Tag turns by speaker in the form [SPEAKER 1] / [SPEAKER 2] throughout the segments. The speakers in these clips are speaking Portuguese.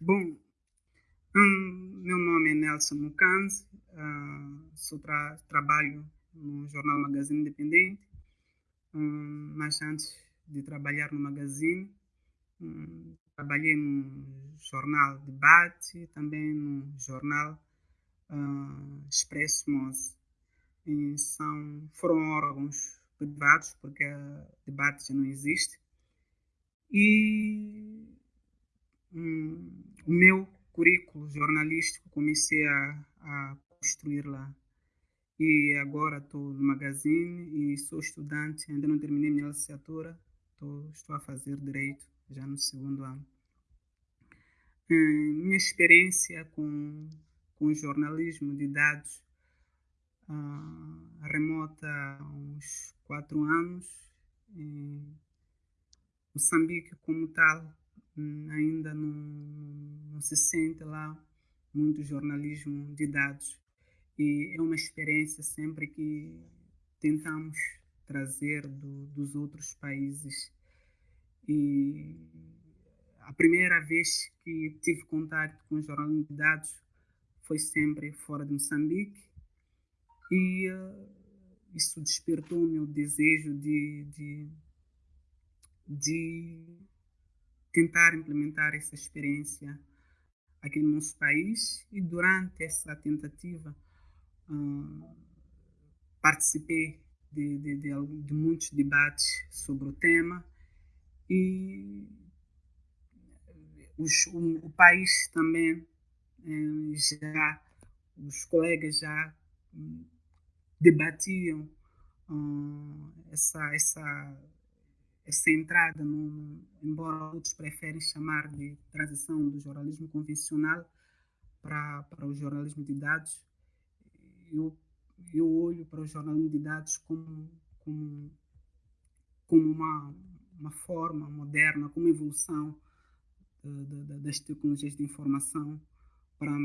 [SPEAKER 1] Bom, hum, meu nome é Nelson Mucanzi, uh, sou tra trabalho no jornal Magazine Independente, um, mas antes de trabalhar no Magazine, um, trabalhei no jornal Debate, também no jornal uh, Expresso Mose. E são, foram órgãos privados, porque a Debate já não existe. E um, o meu currículo jornalístico comecei a, a construir lá. E agora estou no magazine e sou estudante, ainda não terminei minha licenciatura, tô, estou a fazer direito já no segundo ano. Hum, minha experiência com, com jornalismo de dados uh, remota a uns quatro anos. Moçambique, como tal, ainda não, não se sente lá muito jornalismo de dados. E é uma experiência sempre que tentamos trazer do, dos outros países. E a primeira vez que tive contato com jornalismo de dados foi sempre fora de Moçambique. E uh, isso despertou o meu desejo de, de, de tentar implementar essa experiência aqui no nosso país e durante essa tentativa uh, participei de, de, de, de, muitos debates sobre o tema e os, o, o, país também eh, já os colegas já hum, debatiam uh, essa essa essa entrada, no, embora outros preferem chamar de transição do jornalismo convencional para, para o jornalismo de dados, eu, eu olho para o jornalismo de dados como, como, como uma, uma forma moderna, como evolução das tecnologias de informação para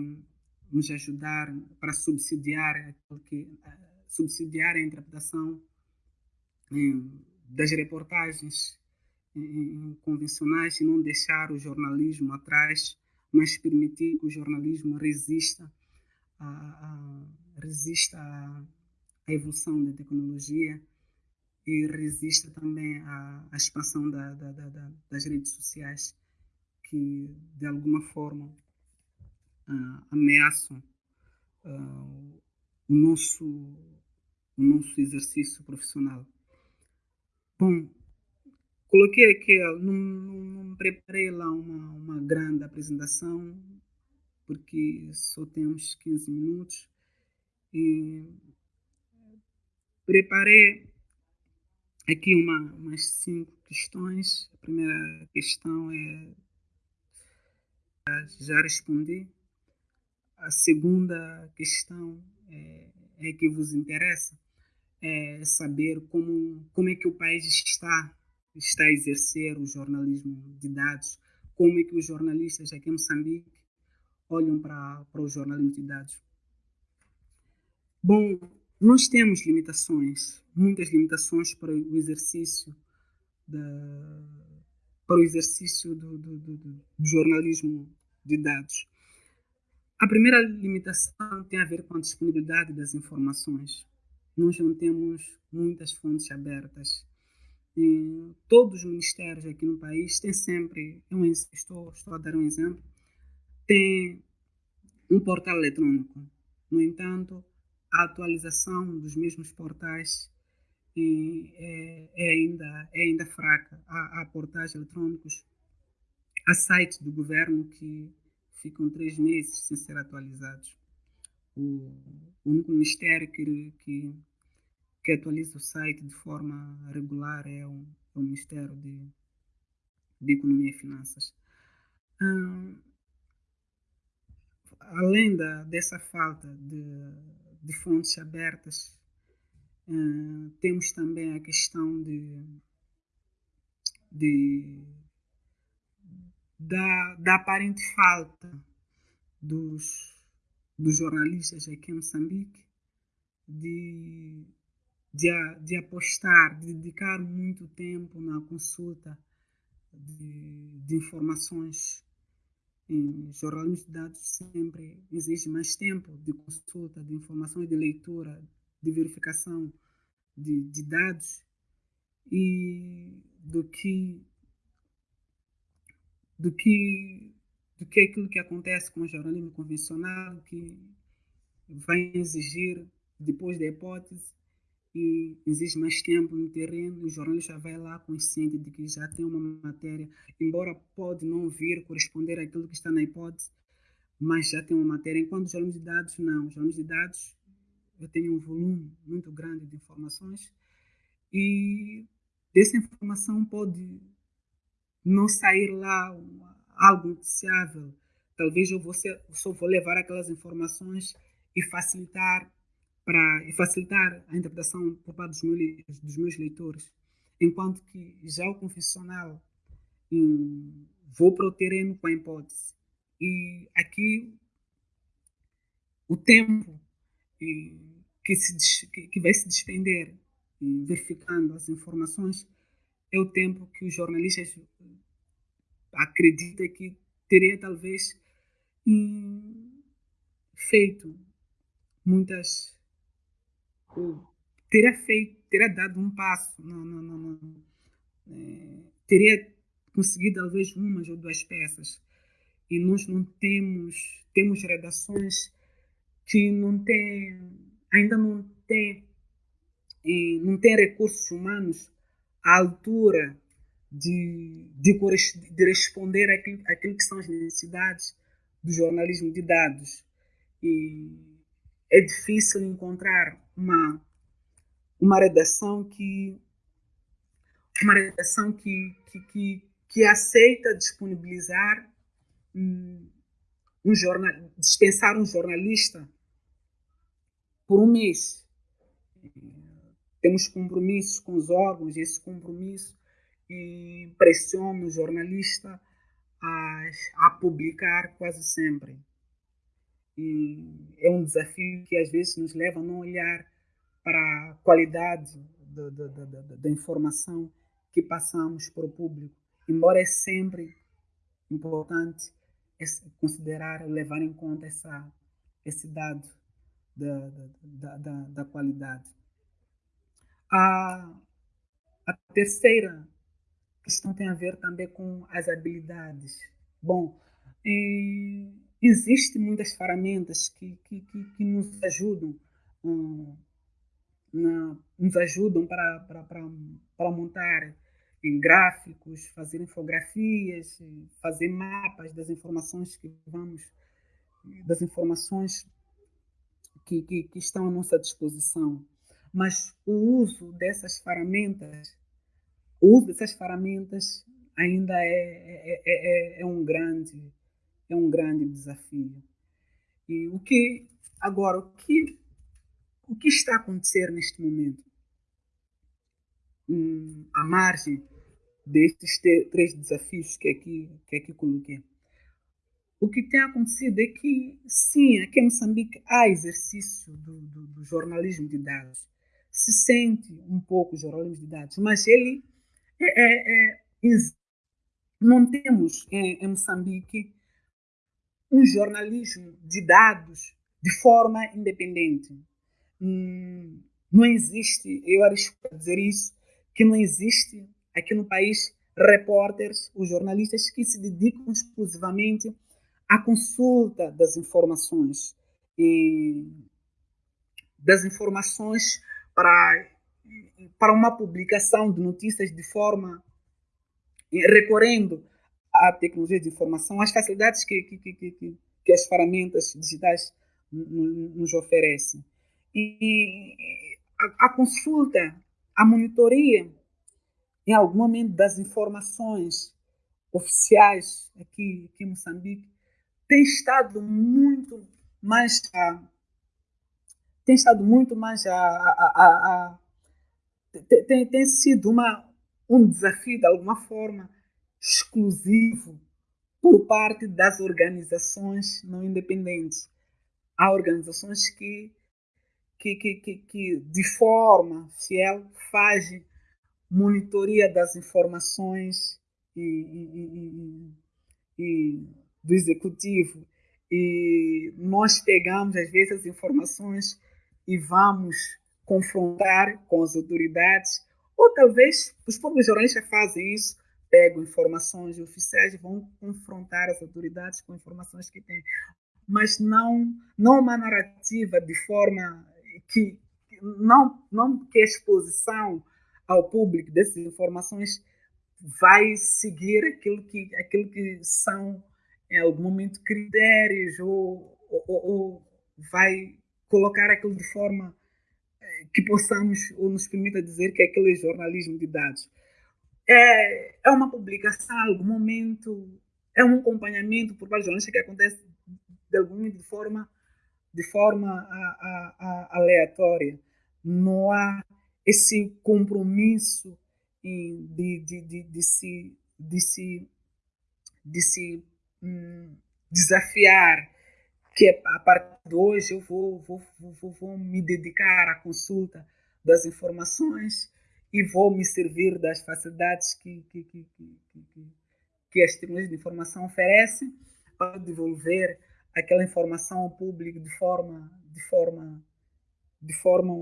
[SPEAKER 1] nos ajudar, para subsidiar, que, subsidiar a interpretação das reportagens convencionais e não deixar o jornalismo atrás, mas permitir que o jornalismo resista a, a resista à, evolução da tecnologia e resista também à, expansão da, da, da, das redes sociais que de alguma forma uh, ameaçam uh, o nosso o nosso exercício profissional. Bom, coloquei aqui, não, não, preparei lá uma, uma grande apresentação, porque só temos 15 minutos. E preparei aqui uma, umas cinco questões. A primeira questão é já respondi. A segunda questão é, é que vos interessa é, saber como, como é que o país está, está a exercer o jornalismo de dados, como é que os jornalistas aqui em Moçambique olham para, para o jornalismo de dados. Bom, nós temos limitações, muitas limitações para o exercício da, para o exercício do, do, do, do jornalismo de dados. A primeira limitação tem a ver com a disponibilidade das informações nós não temos muitas fontes abertas. E todos os ministérios aqui no país têm sempre, eu estou, estou a dar um exemplo, tem um portal eletrônico. No entanto, a atualização dos mesmos portais é, é, ainda, é ainda fraca. Há, há portais eletrônicos, há sites do governo que ficam três meses sem ser atualizados o único ministério que, que, que atualiza o site de forma regular é o, é o Ministério de, de Economia e Finanças. Além da, dessa falta de, de fontes abertas, temos também a questão de, de da, da aparente falta dos dos jornalistas aqui em Moçambique de, de, de apostar, de dedicar muito tempo na consulta de, de informações em jornalismo de dados sempre exige mais tempo de consulta, de informação e de leitura, de verificação de, de dados e do que do que do que aquilo que acontece com o jornalismo convencional que vai exigir depois da hipótese e exige mais tempo no terreno, o jornalista vai lá consciente de que já tem uma matéria, embora pode não vir corresponder àquilo que está na hipótese, mas já tem uma matéria. Enquanto os jornalistas de dados, não. Os jornalistas de dados, eu tenho um volume muito grande de informações e dessa informação pode não sair lá algo noticiável. Talvez eu vou ser, só vou levar aquelas informações e facilitar para facilitar a interpretação por parte dos meus, dos meus leitores, enquanto que já o confessional hum, vou para o terreno com a hipótese. E aqui o tempo hum, que, se, que, que vai se despender hum, verificando as informações é o tempo que os jornalistas acreditam que teria talvez feito muitas teria feito, teria dado um passo, não, não, não, não é, teria conseguido talvez umas ou duas peças. E nós não temos, temos redações que não têm, ainda não têm, não têm recursos humanos à altura de, de, de responder àquilo, àquilo que são as necessidades do jornalismo de dados. E é difícil encontrar uma, uma redação que uma redação que, que, que, que aceita disponibilizar um, um jornal, dispensar um jornalista por um mês. Temos compromissos com os órgãos, esse compromisso e pressiona o jornalista a, a publicar quase sempre. E é um desafio que às vezes nos leva a não olhar para a qualidade da, da, da, da informação que passamos para o público, embora é sempre importante considerar, levar em conta essa, esse dado da, da, da, da qualidade. A, a terceira questão tem a ver também com as habilidades. Bom, existem muitas ferramentas que, que, que, que nos ajudam um, na, nos ajudam para, para, para, para montar em gráficos, fazer infografias, fazer mapas das informações que vamos, das informações que, que, que estão à nossa disposição. Mas o uso dessas ferramentas, o uso dessas ferramentas ainda é, é, é, é, um grande é um grande desafio. E o que agora o que o que está a acontecer neste momento? Hum, à margem destes três desafios que aqui, que aqui coloquei. O que tem acontecido é que, sim, aqui em Moçambique há exercício do, do, do jornalismo de dados. Se sente um pouco jornalismo de dados, mas ele é, é, é, não temos em, em Moçambique um jornalismo de dados de forma independente. Hum, não existe, eu arrisco a dizer isso, que não existe aqui no país repórteres, os jornalistas que se dedicam exclusivamente à consulta das informações e das informações para para uma publicação de notícias de forma recorrendo à tecnologia de informação, às facilidades que, que, que, que, que as ferramentas digitais nos oferecem. E a, a consulta, a monitoria, em algum momento, das informações oficiais aqui, aqui em Moçambique, tem estado muito mais a, tem estado muito mais a, a, a tem, tem sido uma, um desafio de alguma forma exclusivo por parte das organizações não independentes. Há organizações que que, que, que, que de forma fiel faz monitoria das informações e, e, e, do executivo e nós pegamos às vezes as informações e vamos confrontar com as autoridades ou talvez os próprios jornalistas fazem isso pegam informações oficiais e vão confrontar as autoridades com informações que têm. Mas não não uma narrativa de forma que não não que a exposição ao público dessas informações vai seguir aquilo que aquilo que são em algum momento critérios ou, ou, ou vai colocar aquilo de forma que possamos ou nos permita dizer que aquele é jornalismo de dados é, é uma publicação algum momento é um acompanhamento por parte jornalista que acontece de algum de forma de forma a, a, a aleatória. Não há esse compromisso de, de, de, de se, de se, de se hum, desafiar que a partir de hoje eu vou, vou, vou, vou me dedicar à consulta das informações e vou me servir das facilidades que, que, que, que, que as tecnologias de informação oferecem para devolver aquela informação ao público de forma de forma de forma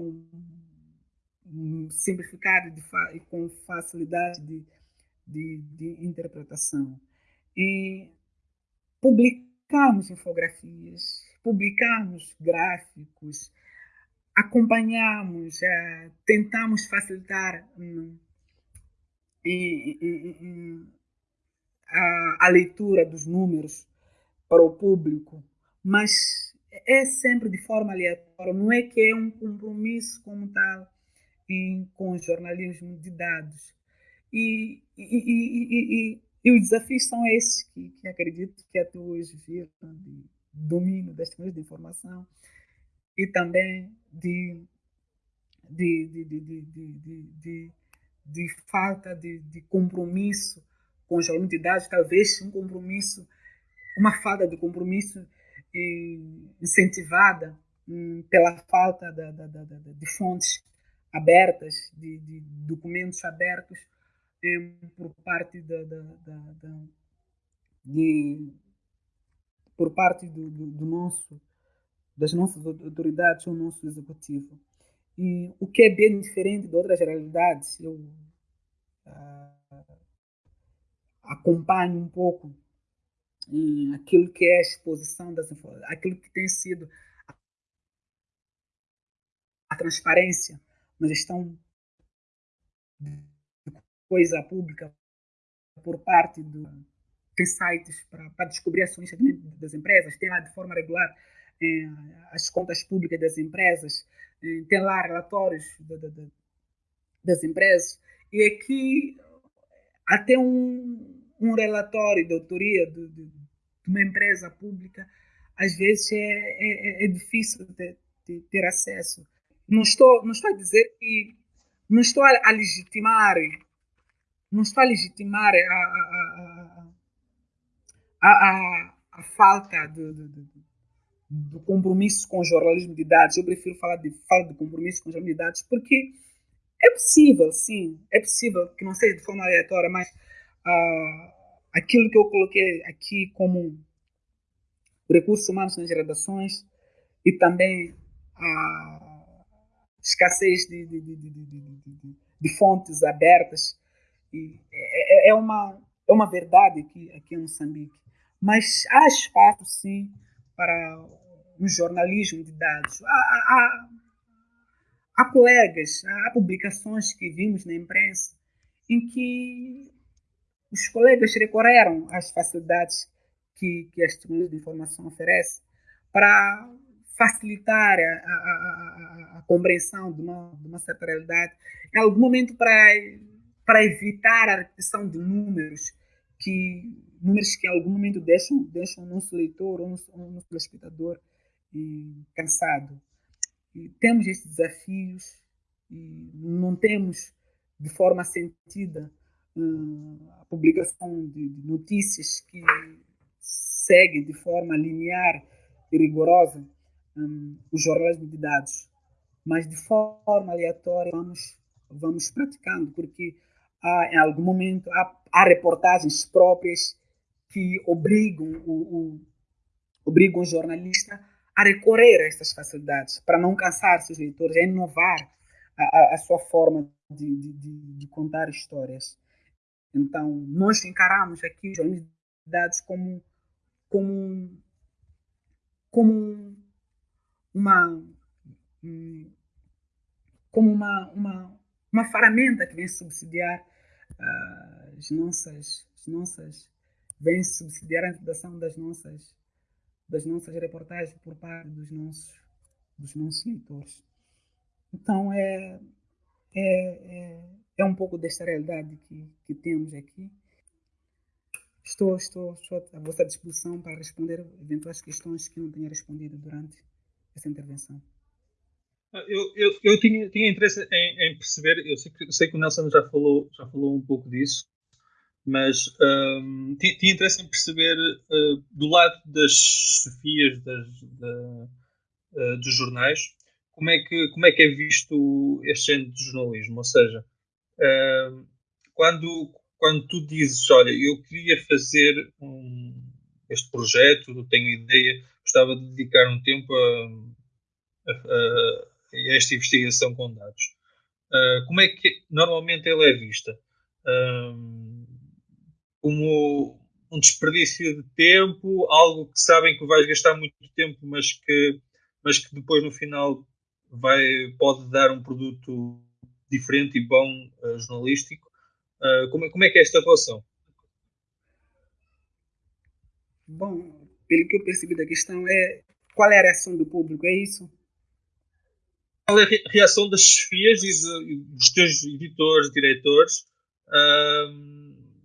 [SPEAKER 1] simplificado de e com facilidade de, de, de, interpretação. E publicamos infografias, publicamos gráficos, acompanhamos, uh, tentamos facilitar um, a, a leitura dos números para o público, mas é sempre de forma aleatória, não é que é um compromisso como tal em, com o jornalismo de dados. E, e, e, e, os desafios são esses que, que acredito que até hoje viram de domínio das tecnologias de informação e também de, de, de, de, de, de, de, falta de, de compromisso com o jornalismo de dados, talvez um compromisso, uma falta de compromisso incentivada hum, pela falta da, da, da, de fontes abertas, de, de documentos abertos por parte da, da, da, de, por parte do, do, do, nosso das nossas autoridades ou nosso executivo. E o que é bem diferente de outras realidades eu ah, acompanho um pouco em aquilo que é a exposição das aquilo que tem sido a transparência uma gestão coisa pública por parte do tem sites para descobrir ações das empresas, tem lá de forma regular eh, as contas públicas das empresas, eh, tem lá relatórios de, de, de, das empresas, e aqui até um, um relatório de autoria de, de, uma empresa pública, às vezes é, é, é difícil de, ter acesso não estou, não estou a dizer que. Não estou a, legitimar. Não estou a legitimar a, a, a, a, falta do, do, do, do, compromisso com o jornalismo de dados. Eu prefiro falar de falta de compromisso com o jornalismo de dados, porque é possível, sim, é possível que não seja de forma aleatória, mas uh, aquilo que eu coloquei aqui como recursos humanos nas redações e também a escassez de, de, de, de fontes abertas. E é, é, é, uma, é uma verdade aqui, aqui em Moçambique. Mas há espaço, sim, para um jornalismo de dados. Há, há, há colegas, há publicações que vimos na imprensa em que os colegas recorreram às facilidades que, que as tecnologias de informação oferecem para facilitar a, a, a, a compreensão de uma, de uma, certa realidade, em algum momento para, para evitar a repetição de números que números que em algum momento deixam, deixam o nosso leitor ou o nosso telespectador cansado. E temos esses desafios e não temos de forma sentida hum, a publicação de, notícias que seguem de forma linear e rigorosa um, jornalismo de dados, mas de forma aleatória vamos, vamos praticando, porque há, em algum momento há, há reportagens próprias que obrigam o, o, obrigam o jornalista a recorrer a essas facilidades para não cansar seus leitores, a inovar a, a sua forma de, de, de, contar histórias. Então, nós encaramos aqui os dados como, como, como uma, como uma, uma, uma ferramenta que vem subsidiar as nossas, as nossas vem subsidiar a redação das nossas das nossas reportagens por parte dos nossos dos nossos leitores. Então é é, é, é um pouco desta realidade que, que temos aqui. Estou, estou, estou à vossa disposição para responder eventuais questões que não tenha respondido durante essa intervenção.
[SPEAKER 2] Eu, eu, eu tinha, tinha interesse em, em perceber, eu sei, sei que o Nelson já falou, já falou um pouco disso, mas um, tinha, tinha, interesse em perceber uh, do lado das chefias das, da, uh, dos jornais como é, que, como é que é visto este género de jornalismo. Ou seja, uh, quando, quando tu dizes, olha, eu queria fazer um, este projeto, tenho ideia, gostava de dedicar um tempo a, a, a esta investigação com dados. Uh, como é que normalmente ela é vista? Uh, como um desperdício de tempo, algo que sabem que vais gastar muito tempo, mas que, mas que depois no final vai, pode dar um produto diferente e bom uh, jornalístico. como, é, como é que é esta relação?
[SPEAKER 1] Bom, pelo que eu percebi da questão, é qual é a reação do público, é isso?
[SPEAKER 2] Qual é a reação das chefias e, dos teus editores, diretores,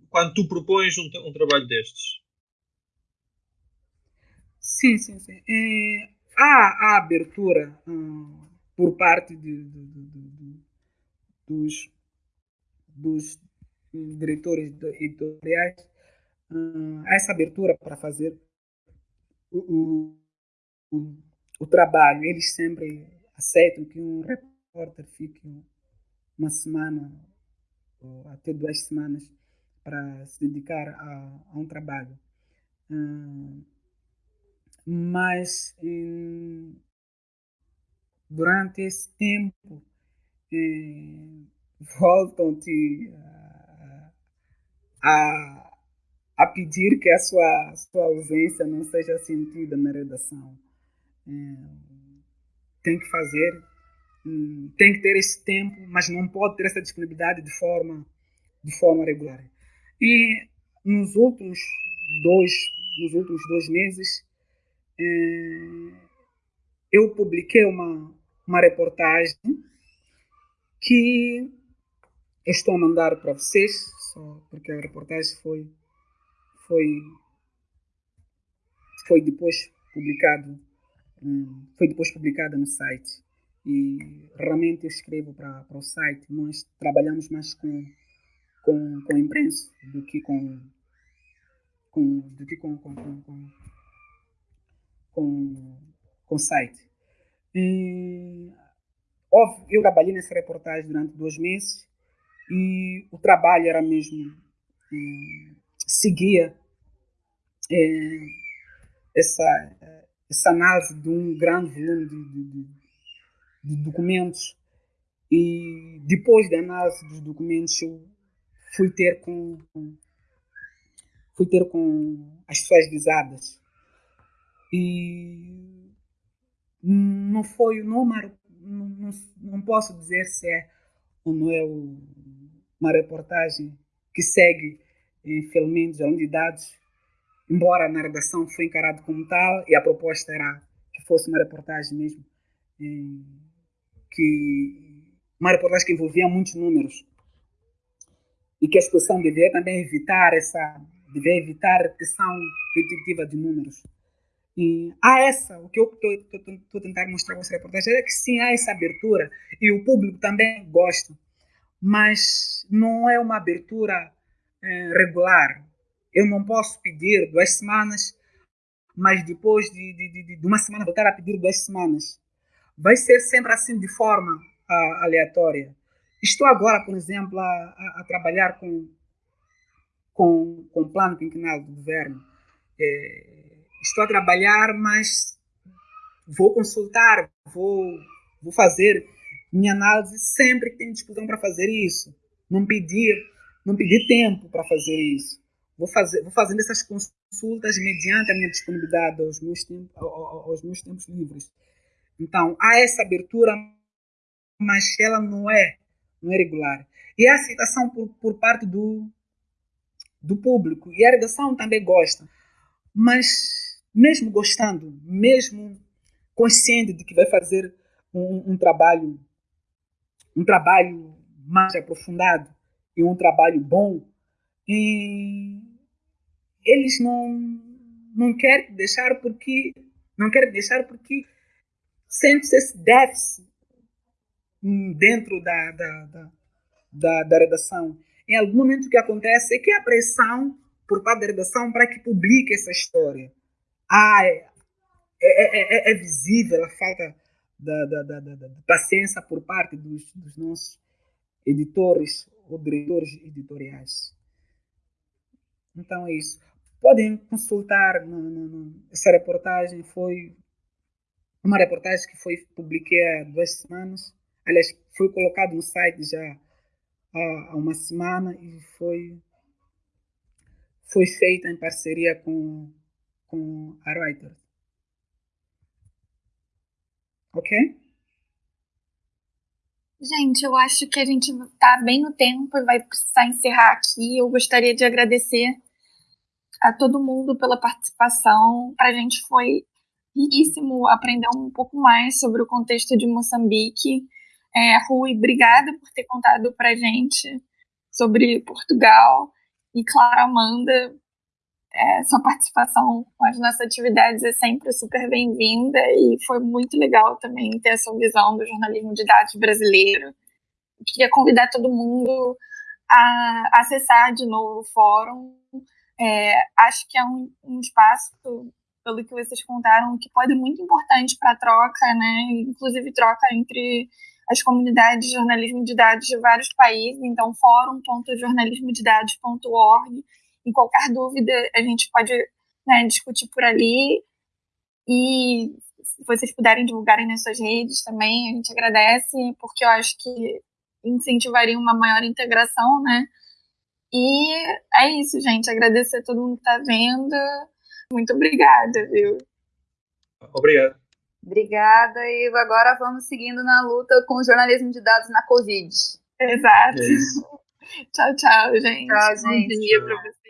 [SPEAKER 2] quando tu propões um, um, trabalho destes?
[SPEAKER 1] Sim, sim, sim. É, há a abertura hum, por parte de, de, dos, dos diretores editoriais, hum, há essa abertura para fazer o, o, o, o trabalho. Eles sempre aceitam que um repórter fique uma semana ou até duas semanas para se dedicar a, a um trabalho. Hum, mas hum, durante esse tempo hum, voltam-te a, a, a, pedir que a sua, sua ausência não seja sentida na redação. Tem que fazer, hum, tem que ter esse tempo, mas não pode ter essa disponibilidade de forma, de forma regular. E nos últimos dois, nos últimos dois meses, eh, eu publiquei uma, uma reportagem que eu estou a mandar para vocês, só porque a reportagem foi, foi, foi depois publicado foi depois publicada no site. E realmente eu escrevo para o site. Nós trabalhamos mais com, com, com imprensa do que com, com, do que com, com, com, com, com, site. E, eu trabalhei nessa reportagem durante dois meses e o trabalho era mesmo eh, seguia eh, essa essa análise de um grande volume de, de, de, documentos. E depois da análise dos documentos eu fui ter com, fui ter com as pessoas visadas. E não foi não, não, não posso dizer se é ou não é uma reportagem que segue infelizmente a de dados embora na redação foi encarado como tal e a proposta era que fosse uma reportagem mesmo, que uma reportagem que envolvia muitos números e que a exposição deveria também evitar essa, deveria evitar a repetição repetitiva de números. E há essa, o que eu estou tentando mostrar com essa reportagem é que sim, há essa abertura e o público também gosta, mas não é uma abertura é, regular, eu não posso pedir duas semanas, mas depois de, de, de, de uma semana voltar a pedir duas semanas. Vai ser sempre assim de forma aleatória. Estou agora, por exemplo, a, a, a trabalhar com, com, com plano quinquenal do governo. É, estou a trabalhar, mas vou consultar, vou, vou fazer minha análise sempre que tenho discussão para fazer isso. Não pedir, não pedir tempo para fazer isso. Vou, fazer, vou fazendo essas consultas mediante a minha disponibilidade aos meus, tempos, aos meus tempos livres. Então, há essa abertura, mas ela não é, não é regular. E a aceitação por, por parte do, do público. E a redação também gosta. Mas, mesmo gostando, mesmo consciente de que vai fazer um, um trabalho um trabalho mais aprofundado e um trabalho bom, e eles não não querem deixar porque não querem deixar porque sente esse déficit dentro da, da, da, da, da redação. Em algum momento o que acontece é que a pressão por parte da redação para que publique essa história. Ah, é, é, é, é visível a falta da, da, da, da, paciência por parte dos, dos nossos editores ou diretores editoriais. Então é isso. Podem consultar no, no, no, essa reportagem. Foi uma reportagem que foi publicada há duas semanas. Aliás, foi colocado no site já há, há uma semana e foi foi feita em parceria com, com a Reuters. Ok?
[SPEAKER 3] Gente, eu acho que a gente está bem no tempo e vai precisar encerrar aqui. Eu gostaria de agradecer a todo mundo pela participação. Para a gente foi riquíssimo aprender um pouco mais sobre o contexto de Moçambique. É, Rui, obrigada por ter contado para a gente sobre Portugal. E claro, Amanda, é, sua participação com as nossas atividades é sempre super bem-vinda e foi muito legal também ter essa visão do jornalismo de dados brasileiro. Queria convidar todo mundo a acessar de novo o fórum. É, acho que é um, um, espaço, pelo que vocês contaram, que pode ser muito importante para a troca, né? inclusive troca entre as comunidades de jornalismo de dados de vários países. Então, fórum.jornalismodedados.org em qualquer dúvida, a gente pode né, discutir por ali. E se vocês puderem divulgarem nas suas redes também, a gente agradece, porque eu acho que incentivaria uma maior integração, né? E é isso, gente. Agradecer a todo mundo que está vendo. Muito obrigada, viu?
[SPEAKER 2] Obrigado.
[SPEAKER 4] Obrigada. E agora vamos seguindo na luta com o jornalismo de dados na Covid.
[SPEAKER 3] Exato. É tchau, tchau, gente.
[SPEAKER 4] Tchau, gente.
[SPEAKER 3] Bom dia para vocês.